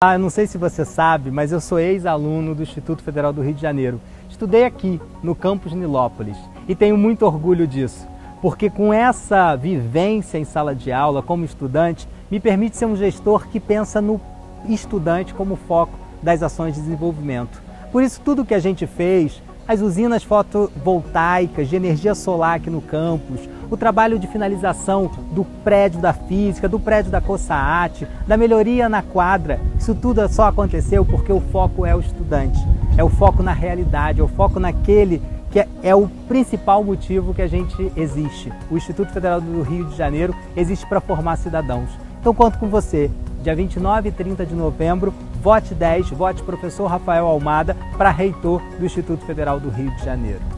Ah, eu não sei se você sabe, mas eu sou ex-aluno do Instituto Federal do Rio de Janeiro. Estudei aqui, no campus Nilópolis, e tenho muito orgulho disso, porque com essa vivência em sala de aula como estudante, me permite ser um gestor que pensa no estudante como foco das ações de desenvolvimento. Por isso, tudo que a gente fez, as usinas fotovoltaicas de energia solar aqui no campus, o trabalho de finalização do prédio da física, do prédio da COSAAT, da melhoria na quadra, isso tudo só aconteceu porque o foco é o estudante, é o foco na realidade, é o foco naquele que é, é o principal motivo que a gente existe. O Instituto Federal do Rio de Janeiro existe para formar cidadãos. Então conto com você, dia 29 e 30 de novembro, vote 10, vote professor Rafael Almada para reitor do Instituto Federal do Rio de Janeiro.